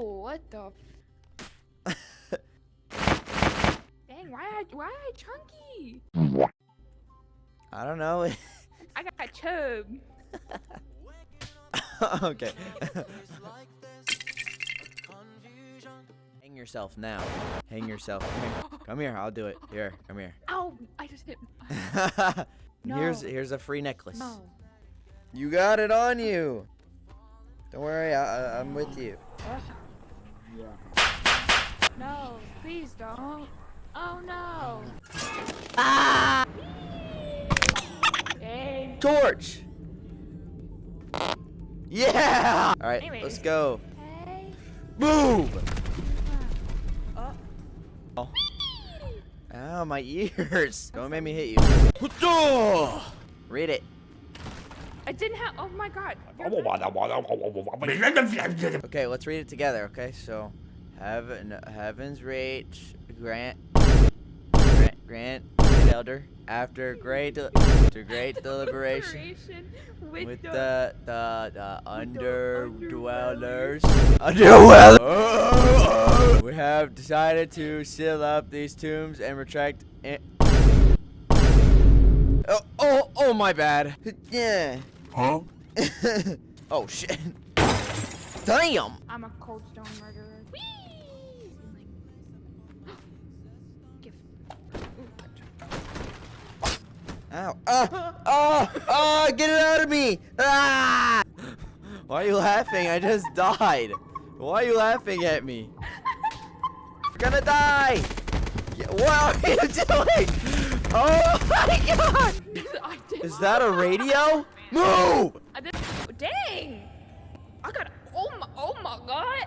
What the? f- Dang, why I why I chunky? I don't know. I got a chub. okay. Hang yourself now. Hang yourself. Come here. Come here. I'll do it. Here. Come here. Ow! I just hit. Here's No. here's here's a free necklace. No. You got it on you. Don't worry. I, I'm with you. No, please don't. Oh no. Ah! Dang. Torch. Yeah. All right. Anyways. Let's go. Hey. Move. Oh. Oh. Ow, my ears. Don't make me hit you. Read it. I didn't have. Oh my god. Okay, let's read it together. Okay, so heaven, heaven's reach, grant, grant, grant, elder after great, de- after great deliberation with, with the, the the, the with the underdwellers, underdwellers, we have decided to seal up these tombs and retract. It. Oh, oh, oh, my bad. Yeah. Huh? oh shit. Damn. I'm a cold stone murderer. Ow. Ah! Ah! Ah! Get it out of me! Ah! Why are you laughing? I just died. Why are you laughing at me? You're gonna die! What are you doing? Oh my god! Is that a radio? Move! Dang! I got. Oh my. Oh my god!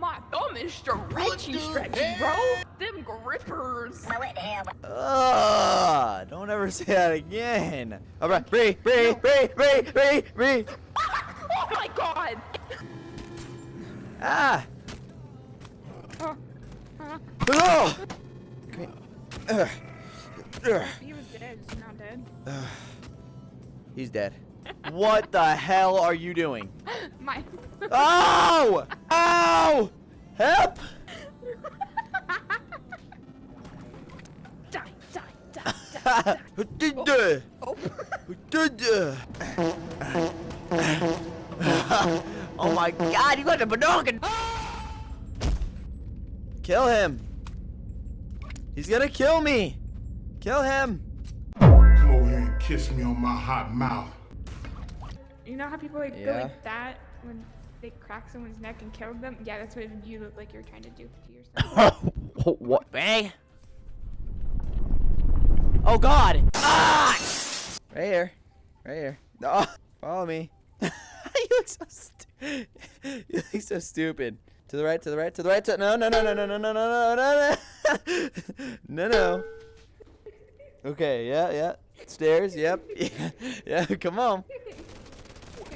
My thumb is stretchy, stretchy, bro. Them grippers. Ugh, don't ever say that again. Alright, Bree, Bree, Bree, Bree, Bree, Bree. Oh my god! Ah! Uh, uh, Oh! Come here. Ugh. Ugh. he was dead. He's not dead. Ugh. He's dead. What the hell are you doing? My. Oh! Ow! Help! die, die, die, die, die. Oh. oh my god, you got the binocular! Kill him! He's gonna kill me! Kill him! Come over here and kiss me on my hot mouth. You know how people like go like that when they crack someone's neck and kill them? Yeah, that's what you look like you're trying to do to yourself. what? Hey? Oh god! Ah! Right here. Right here. Oh, follow me. you look so stu- You look so stupid. To the right, to the right, to the right, to no no no no no no no no no no no no no. Okay, yeah, yeah. Stairs, yep. Yeah, yeah, come on.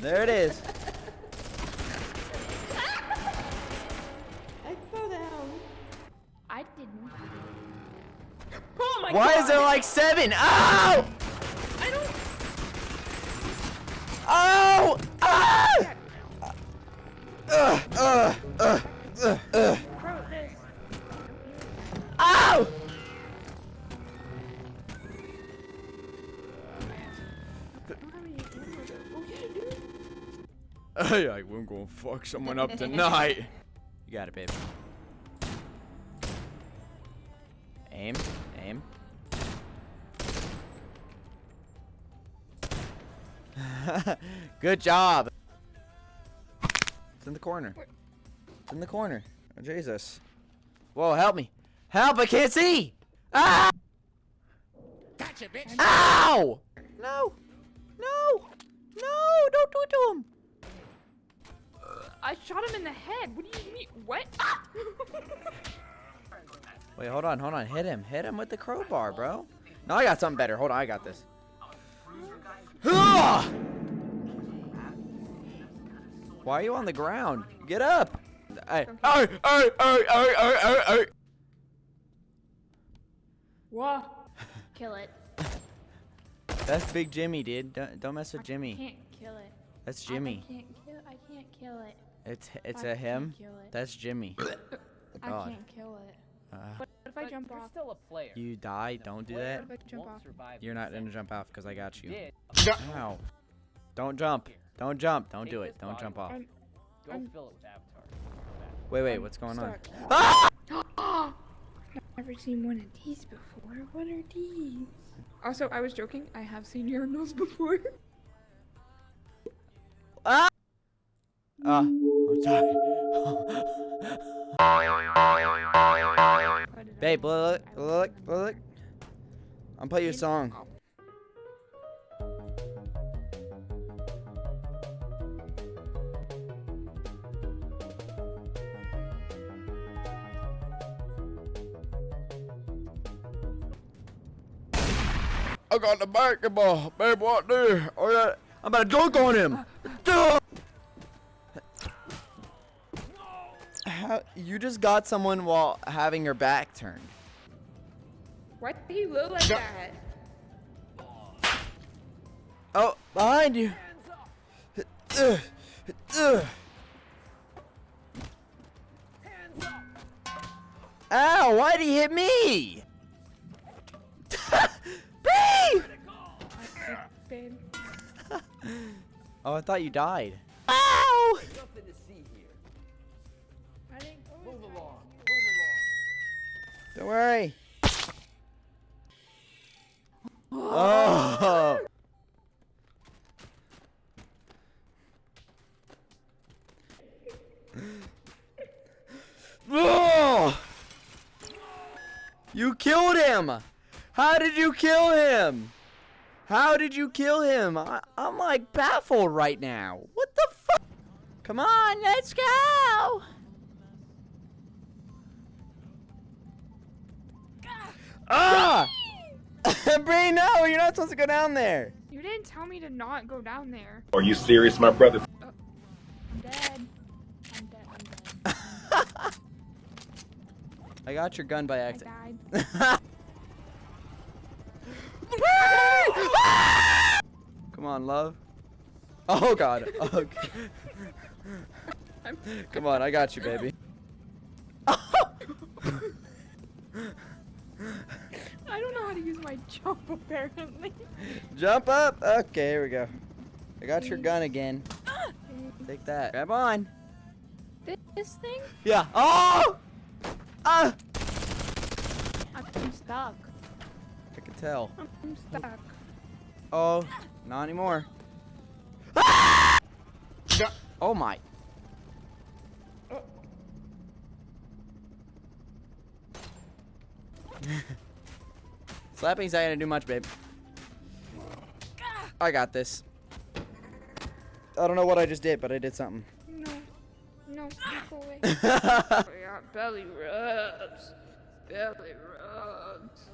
There it is. My Why god! is there like seven? Ow! I don't. Oh! Ah! Ugh, ugh, ugh, ugh, ugh. Bro, this. Ow! I don't have any ammo though. Oh yeah, dude. Hey, I am gonna fuck someone up tonight. You got it, babe. Aim, aim. Good job. It's in the corner. It's in the corner. Oh, Jesus. Whoa, help me. Help, I can't see! Ah! Gotcha, bitch. Ow! No! No! No! Don't do it to him! I shot him in the head. What do you mean? What? Ah! Wait, hold on, hold on. Hit him. Hit him with the crowbar, bro. No, I got something better. Hold on, I got this. Why are you on the ground? Get up! Hey, hey, hey, hey, hey, hey, hey, hey. Whoa. Kill it. That's Big Jimmy, dude. Don't, don't mess with I Jimmy. can't kill it. That's Jimmy. I can't kill. I can't kill it. It's it's I a him. kill it. That's Jimmy. I God. can't kill it. Uh, What if I jump you're off? still a player. you die. Don't do that. What if I jump off? You're not gonna jump off because I got You you. Ow. Don't jump. Don't jump. Don't Take do it. Don't jump off. I'm- Go I'm- fill it with Avatar. Wait, wait. I'm What's going on? Ah! I've never seen one of these before. What are these? Also, I was joking. I have seen urinals before. Ah! Ah. I'm sorry. What did I Babe, look, look, look. I'm play you a song. I got the basketball, babe. What there? Oh yeah, I'm about to dunk on him. Uh, Dunk! How, you just got someone while having your back turned. Why do you look like that? Oh, behind you. Ugh. Ugh. Ow, why'd he hit me? B! Oh, I thought you died. Ow! Don't worry. Oh. Oh! You killed him! How did you kill him? How did you kill him? I, I'm like baffled right now. What the fuck? Come on, let's go! Ah! Bree, no, you're not supposed to go down there. You didn't tell me to not go down there. Are you serious, my brother? I'm dead. I'm dead. I'm dead. I got your gun by I accident. died. Come on, love. Oh God. Okay. Come on, I got you, baby. I don't know how to use my jump apparently. Jump up. Okay, here we go. I got your gun again. Take that. Grab on. this thing? Yeah. Oh! Ah! I'm stuck. I can tell. I'm stuck. Oh, not anymore. Oh my. Slapping's not gonna do much, babe. I got this. I don't know what I just did, but I did something. No. No. Go away. Got belly rubs. Belly rubs.